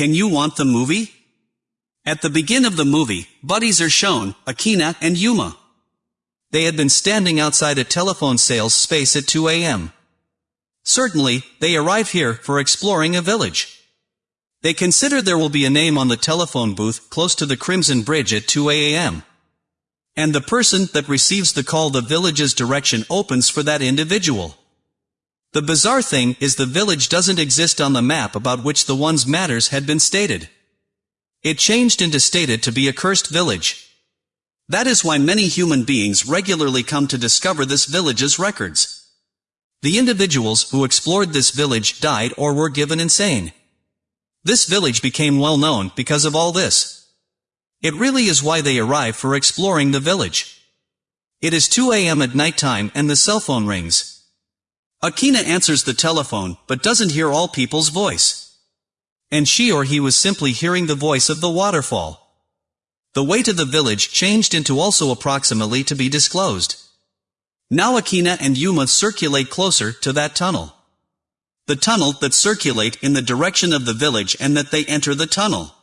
can you want the movie? At the begin of the movie, buddies are shown, Akina and Yuma. They had been standing outside a telephone sales space at 2 a.m. Certainly, they arrive here for exploring a village. They consider there will be a name on the telephone booth close to the Crimson Bridge at 2 a.m. And the person that receives the call the village's direction opens for that individual. The bizarre thing is the village doesn't exist on the map about which the one's matters had been stated. It changed into stated to be a cursed village. That is why many human beings regularly come to discover this village's records. The individuals who explored this village died or were given insane. This village became well known because of all this. It really is why they arrive for exploring the village. It is 2 a.m. at night time and the cell phone rings. Akina answers the telephone, but doesn't hear all people's voice. And she or he was simply hearing the voice of the waterfall. The way to the village changed into also approximately to be disclosed. Now Akina and Yuma circulate closer to that tunnel. The tunnel that circulate in the direction of the village and that they enter the tunnel.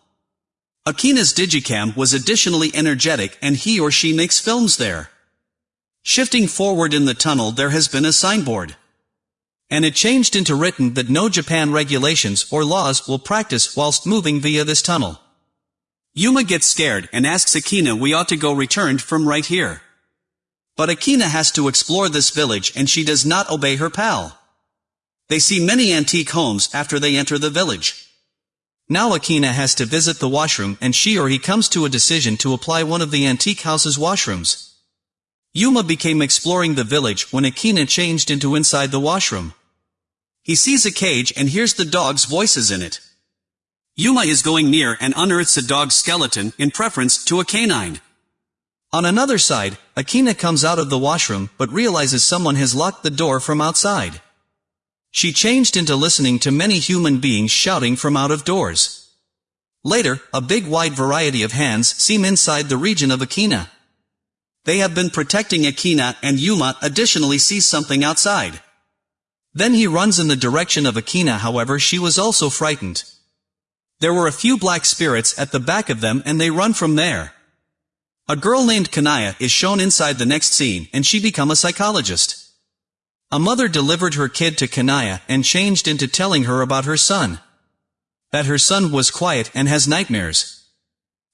Akina's digicam was additionally energetic and he or she makes films there. Shifting forward in the tunnel there has been a signboard. And it changed into written that no Japan regulations or laws will practice whilst moving via this tunnel. Yuma gets scared and asks Akina we ought to go returned from right here. But Akina has to explore this village and she does not obey her pal. They see many antique homes after they enter the village. Now Akina has to visit the washroom and she or he comes to a decision to apply one of the antique house's washrooms. Yuma became exploring the village when Akina changed into inside the washroom. He sees a cage and hears the dog's voices in it. Yuma is going near and unearths a dog's skeleton in preference to a canine. On another side, Akina comes out of the washroom but realizes someone has locked the door from outside. She changed into listening to many human beings shouting from out of doors. Later, a big wide variety of hands seem inside the region of Akina. They have been protecting Akina and Yuma additionally sees something outside. Then he runs in the direction of Akina however she was also frightened. There were a few black spirits at the back of them and they run from there. A girl named Kanaya is shown inside the next scene and she become a psychologist. A mother delivered her kid to Kanaya and changed into telling her about her son. That her son was quiet and has nightmares.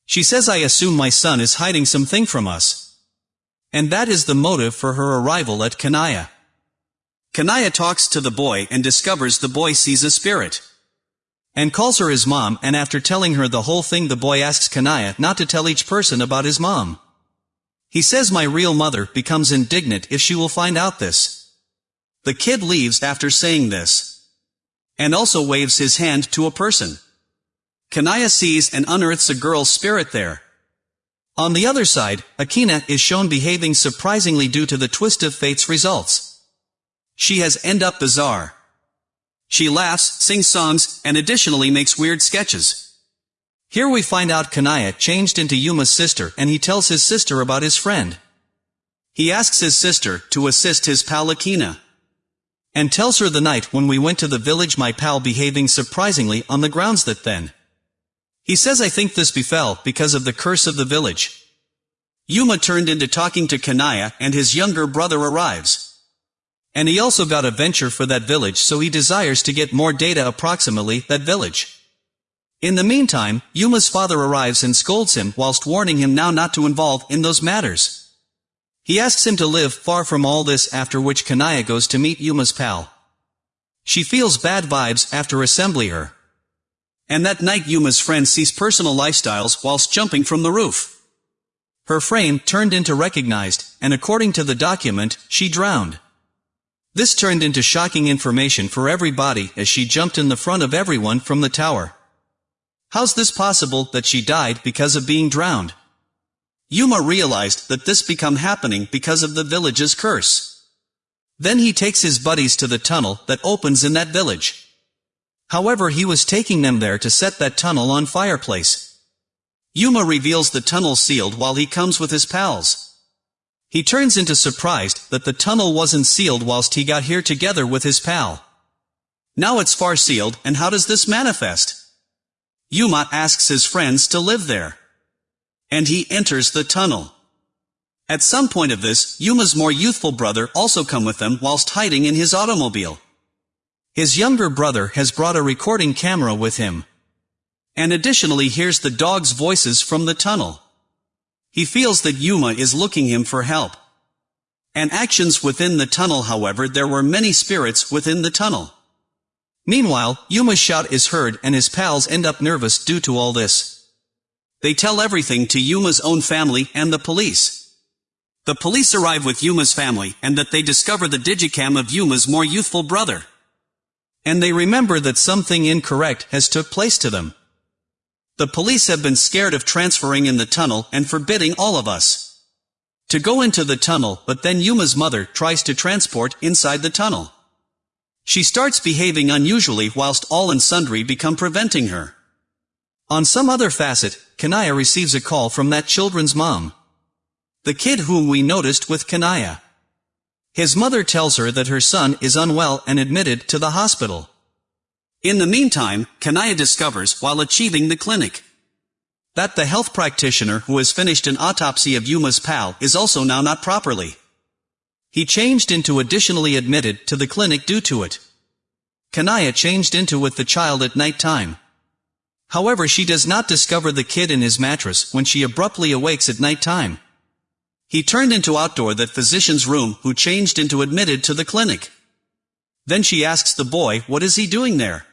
She says I assume my son is hiding something from us. And that is the motive for her arrival at Kanaya. Kanaya talks to the boy and discovers the boy sees a spirit and calls her his mom and after telling her the whole thing the boy asks Kanaya not to tell each person about his mom. He says my real mother becomes indignant if she will find out this. The kid leaves after saying this. And also waves his hand to a person. Kanaya sees and unearths a girl's spirit there. On the other side, Akina is shown behaving surprisingly due to the twist of fate's results. She has end up bizarre. She laughs, sings songs, and additionally makes weird sketches. Here we find out Kanaya changed into Yuma's sister and he tells his sister about his friend. He asks his sister to assist his pal Akina. And tells her the night when we went to the village my pal behaving surprisingly on the grounds that then. He says I think this befell because of the curse of the village. Yuma turned into talking to Kanaya and his younger brother arrives. And he also got a venture for that village so he desires to get more data approximately that village. In the meantime, Yuma's father arrives and scolds him whilst warning him now not to involve in those matters. He asks him to live far from all this after which Kanaya goes to meet Yuma's pal. She feels bad vibes after assembly her. And that night Yuma's friend sees personal lifestyles whilst jumping from the roof. Her frame turned into recognized, and according to the document, she drowned. This turned into shocking information for everybody as she jumped in the front of everyone from the tower. How's this possible that she died because of being drowned? Yuma realized that this become happening because of the village's curse. Then he takes his buddies to the tunnel that opens in that village. However he was taking them there to set that tunnel on fireplace. Yuma reveals the tunnel sealed while he comes with his pals. He turns into surprised that the tunnel wasn't sealed whilst he got here together with his pal. Now it's far sealed, and how does this manifest? Yuma asks his friends to live there. And he enters the tunnel. At some point of this, Yuma's more youthful brother also come with them whilst hiding in his automobile. His younger brother has brought a recording camera with him. And additionally hears the dog's voices from the tunnel. He feels that Yuma is looking him for help. And actions within the tunnel however there were many spirits within the tunnel. Meanwhile, Yuma's shout is heard and his pals end up nervous due to all this. They tell everything to Yuma's own family and the police. The police arrive with Yuma's family and that they discover the digicam of Yuma's more youthful brother. And they remember that something incorrect has took place to them. The police have been scared of transferring in the tunnel and forbidding all of us to go into the tunnel, but then Yuma's mother tries to transport inside the tunnel. She starts behaving unusually whilst all and sundry become preventing her. On some other facet, Kanaya receives a call from that children's mom. The kid whom we noticed with Kanaya. His mother tells her that her son is unwell and admitted to the hospital. In the meantime, Kanaya discovers, while achieving the clinic, that the health practitioner who has finished an autopsy of Yuma's pal is also now not properly. He changed into additionally admitted to the clinic due to it. Kanaya changed into with the child at night time. However she does not discover the kid in his mattress when she abruptly awakes at night time. He turned into outdoor that physician's room who changed into admitted to the clinic. Then she asks the boy what is he doing there.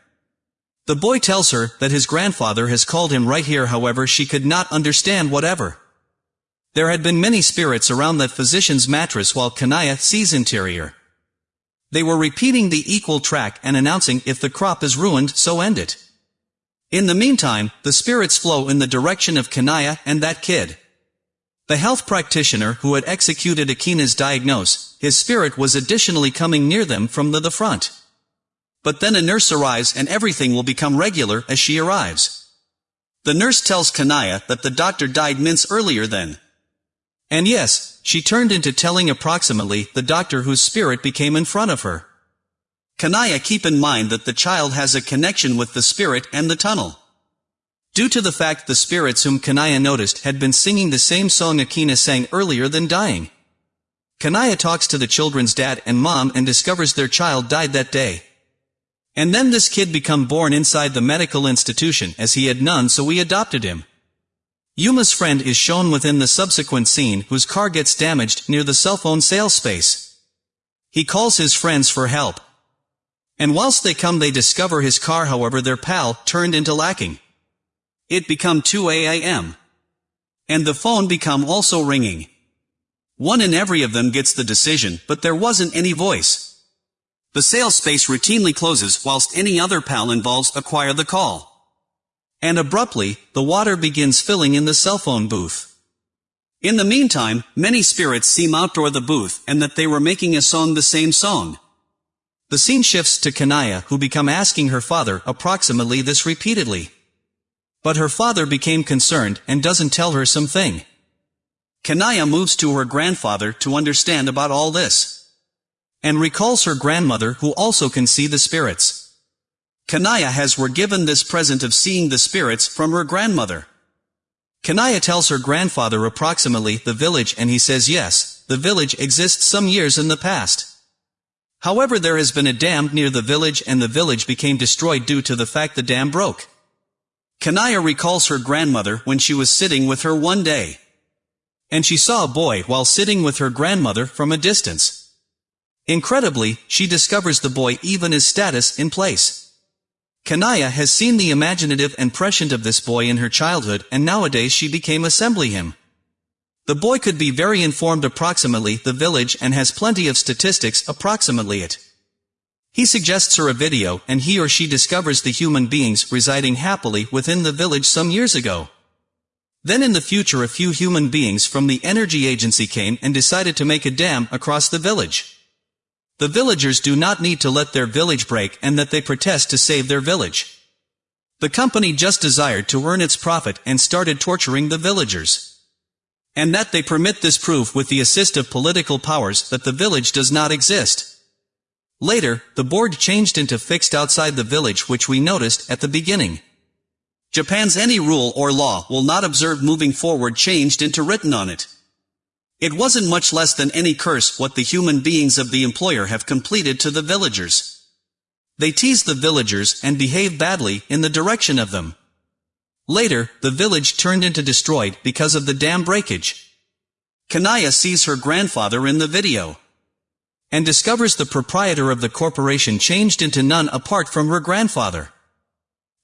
The boy tells her that his grandfather has called him right here however she could not understand whatever. There had been many spirits around that physician's mattress while Kanaya sees interior. They were repeating the equal track and announcing if the crop is ruined so end it. In the meantime, the spirits flow in the direction of Kanaya and that kid. The health practitioner who had executed Akina's diagnose, his spirit was additionally coming near them from the, the front. But then a nurse arrives and everything will become regular as she arrives. The nurse tells Kanaya that the doctor died minutes earlier then. And yes, she turned into telling approximately the doctor whose spirit became in front of her. Kanaya keep in mind that the child has a connection with the spirit and the tunnel. Due to the fact the spirits whom Kanaya noticed had been singing the same song Akina sang earlier than dying. Kanaya talks to the children's dad and mom and discovers their child died that day. And then this kid become born inside the medical institution as he had none so we adopted him. Yuma's friend is shown within the subsequent scene whose car gets damaged near the cell phone sales space. He calls his friends for help. And whilst they come they discover his car however their pal turned into lacking. It become 2 a.m. And the phone become also ringing. One in every of them gets the decision, but there wasn't any voice. The sales space routinely closes whilst any other pal involves acquire the call. And abruptly, the water begins filling in the cell phone booth. In the meantime, many spirits seem outdoor the booth and that they were making a song the same song. The scene shifts to Kanaya who become asking her father approximately this repeatedly. But her father became concerned and doesn't tell her something. Kanaya moves to her grandfather to understand about all this. And recalls her grandmother who also can see the spirits. Kanaya has were given this present of seeing the spirits from her grandmother. Kanaya tells her grandfather approximately the village and he says yes, the village exists some years in the past. However there has been a dam near the village and the village became destroyed due to the fact the dam broke. Kanaya recalls her grandmother when she was sitting with her one day. And she saw a boy while sitting with her grandmother from a distance. Incredibly, she discovers the boy even his status in place. Kanaya has seen the imaginative and prescient of this boy in her childhood and nowadays she became assembly him. The boy could be very informed approximately the village and has plenty of statistics approximately it. He suggests her a video and he or she discovers the human beings residing happily within the village some years ago. Then in the future a few human beings from the energy agency came and decided to make a dam across the village. The villagers do not need to let their village break and that they protest to save their village. The company just desired to earn its profit and started torturing the villagers. And that they permit this proof with the assist of political powers that the village does not exist. Later, the board changed into fixed outside the village which we noticed at the beginning. Japan's any rule or law will not observe moving forward changed into written on it. It wasn't much less than any curse what the human beings of the employer have completed to the villagers. They tease the villagers and behave badly in the direction of them. Later, the village turned into destroyed because of the dam breakage. Kanaya sees her grandfather in the video. And discovers the proprietor of the corporation changed into none apart from her grandfather.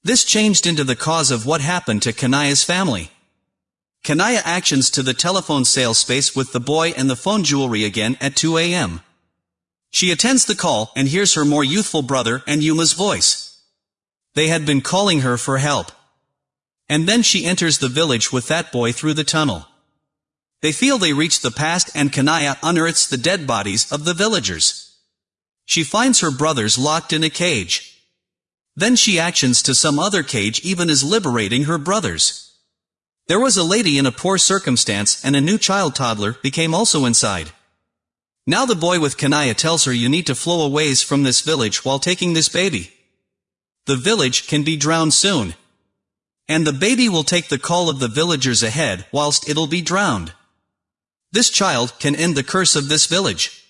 This changed into the cause of what happened to Kanaya's family. Kanaya actions to the telephone sales space with the boy and the phone jewelry again at 2 a.m. She attends the call and hears her more youthful brother and Yuma's voice. They had been calling her for help. And then she enters the village with that boy through the tunnel. They feel they reach the past and Kanaya unearths the dead bodies of the villagers. She finds her brothers locked in a cage. Then she actions to some other cage even as liberating her brothers. There was a lady in a poor circumstance and a new child toddler became also inside. Now the boy with Kanaya tells her you need to flow a ways from this village while taking this baby. The village can be drowned soon. And the baby will take the call of the villagers ahead whilst it'll be drowned. This child can end the curse of this village.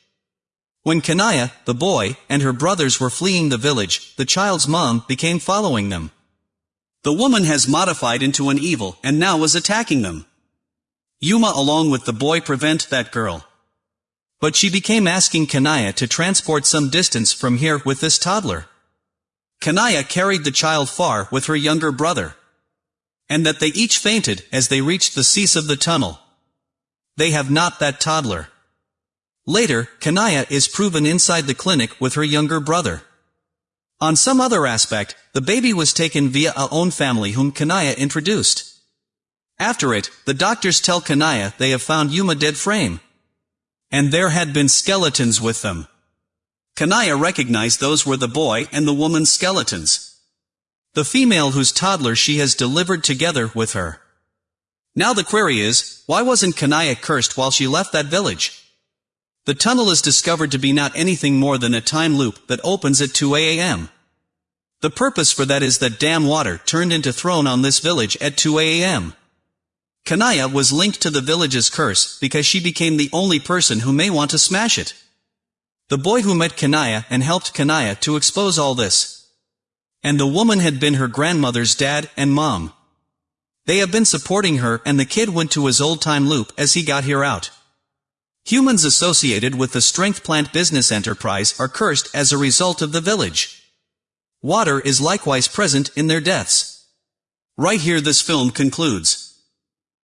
When Kanaya, the boy, and her brothers were fleeing the village, the child's mom became following them. The woman has modified into an evil and now is attacking them. Yuma along with the boy prevent that girl. But she became asking Kanaya to transport some distance from here with this toddler. Kanaya carried the child far with her younger brother. And that they each fainted as they reached the cease of the tunnel. They have not that toddler. Later, Kanaya is proven inside the clinic with her younger brother. On some other aspect, the baby was taken via a own family whom Kanaya introduced. After it, the doctors tell Kanaya they have found Yuma dead frame. And there had been skeletons with them. Kanaya recognized those were the boy and the woman's skeletons. The female whose toddler she has delivered together with her. Now the query is, why wasn't Kanaya cursed while she left that village? The tunnel is discovered to be not anything more than a time loop that opens at 2 a.m. The purpose for that is that dam water turned into throne on this village at 2 a.m. Kanaya was linked to the village's curse because she became the only person who may want to smash it. The boy who met Kanaya and helped Kanaya to expose all this. And the woman had been her grandmother's dad and mom. They have been supporting her and the kid went to his old-time loop as he got here out. Humans associated with the strength plant business enterprise are cursed as a result of the village. Water is likewise present in their deaths. Right here this film concludes.